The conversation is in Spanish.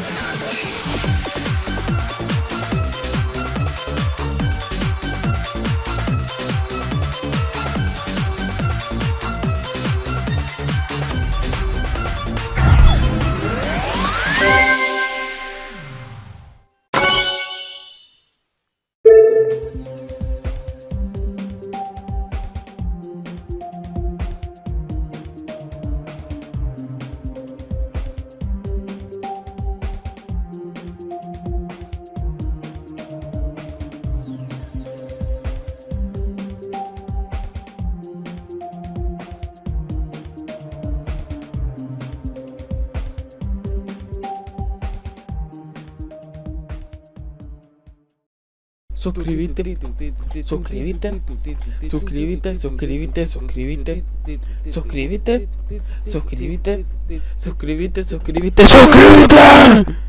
It's Suscríbete, suscríbete, suscríbete, suscríbete, suscríbete, suscríbete, suscríbete, suscríbete, suscríbete, suscríbete.